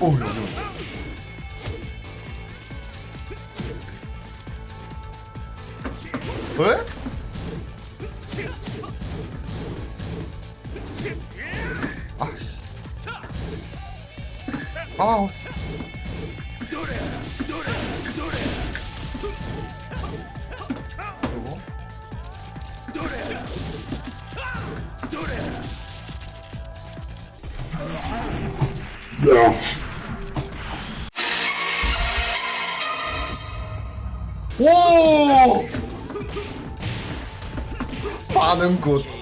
오 여기 온다. 왜? 아씨. 아. 오! 반응 굿.